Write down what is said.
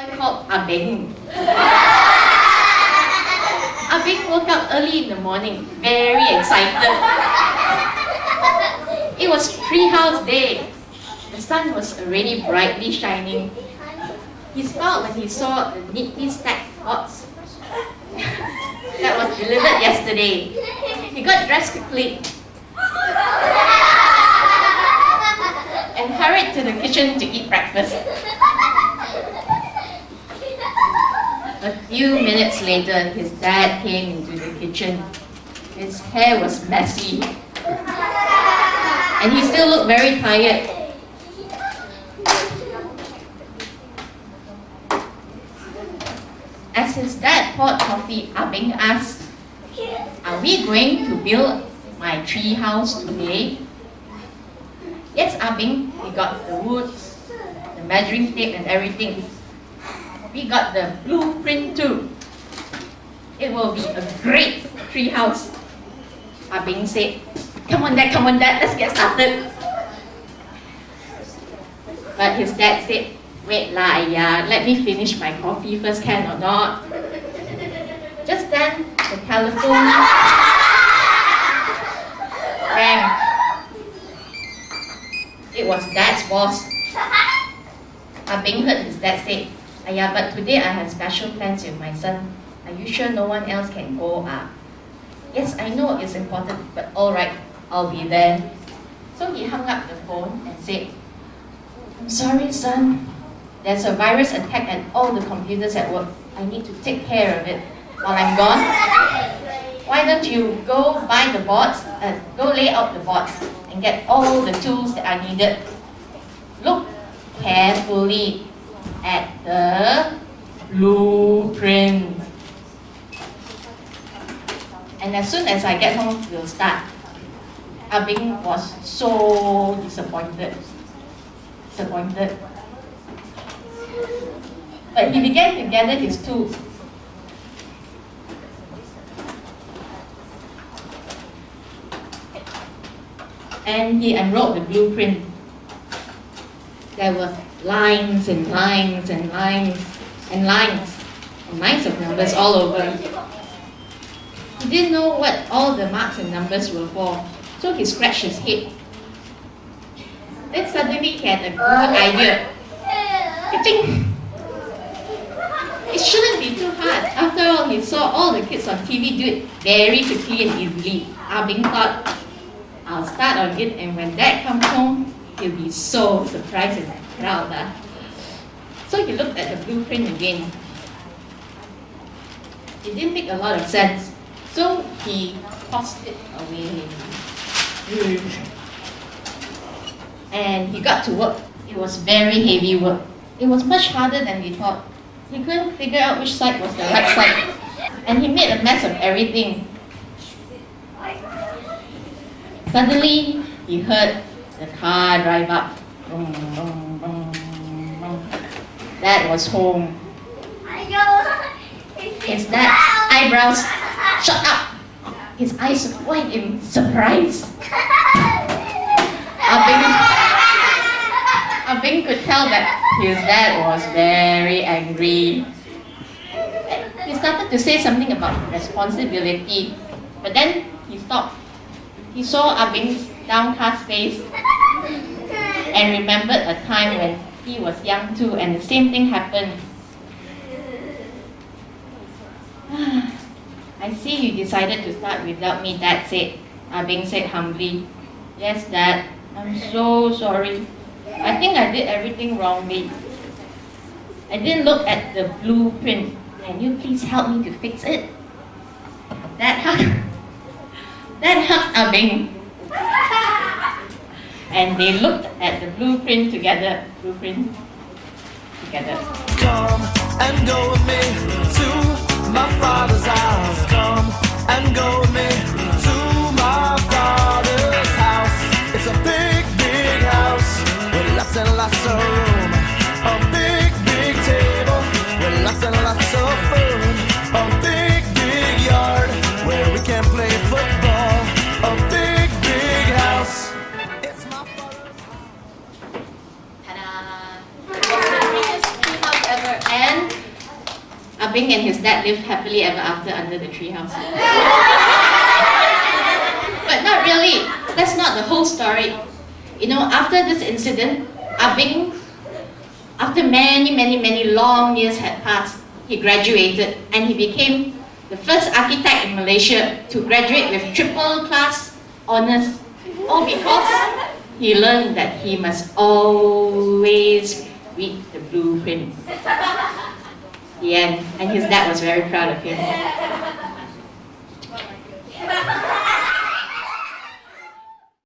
boy called Abing. Abing woke up early in the morning, very excited. It was treehouse day. The sun was already brightly shining. He smiled when he saw the neatly stacked pots that was delivered yesterday. He got dressed quickly and hurried to the kitchen to eat breakfast. A few minutes later, his dad came into the kitchen. His hair was messy. And he still looked very tired. As his dad poured coffee, ah Abing asked, Are we going to build my tree house today? Yes, ah Abing, we got the wood, the measuring tape and everything. We got the blueprint too. It will be a great tree house. Abing said, Come on dad, come on dad, let's get started. But his dad said, Wait lah, yeah, let me finish my coffee first, can or not? Just then, the telephone rang. It was dad's boss. Abing heard his dad say, Ayah, but today I have special plans with my son. Are you sure no one else can go? Ah, yes, I know it's important, but all right, I'll be there. So he hung up the phone and said, I'm sorry, son. There's a virus attack at all the computers at work. I need to take care of it while I'm gone. Why don't you go buy the boards, uh, go lay out the boards and get all the tools that are needed. Look carefully at the blueprint. And as soon as I get home, we'll start. Abing was so disappointed. Disappointed. But he began to gather his tools. And he unrolled the blueprint. There were lines and lines and lines and lines and lines of numbers all over. He didn't know what all the marks and numbers were for, so he scratched his head. Then suddenly he had a good idea. Ka-ching! It shouldn't be too hard. After all, he saw all the kids on TV do it very quickly and easily. Ah, Abing thought, I'll start on it and when dad comes home, he'll be so surprised and Uh. So he looked at the blueprint again. It didn't make a lot of sense. So he tossed it away. And he got to work. It was very heavy work. It was much harder than he thought. He couldn't figure out which side was the right side. And he made a mess of everything. Suddenly, he heard the car drive up. That was home. His dad's eyebrows shot up. His eyes wide in surprise. Abing, Abing could tell that his dad was very angry. He started to say something about responsibility, but then he stopped. He saw Abing's downcast face and remembered a time when he was young too and the same thing happened. I see you decided to start without me, Dad said. Abing ah said humbly. Yes, Dad. I'm so sorry. I think I did everything wrongly. I didn't look at the blueprint. Can you please help me to fix it? That hugged, that hugged Abing. Ah And they looked at the blueprint together. Blueprint together. Come and go with me to my father's house. Come and go Abing and his dad lived happily ever after under the treehouse. but not really. That's not the whole story. You know, after this incident, Abing, after many, many, many long years had passed, he graduated and he became the first architect in Malaysia to graduate with triple class honors, all because he learned that he must always read the blueprint. End. And his dad was very proud of him.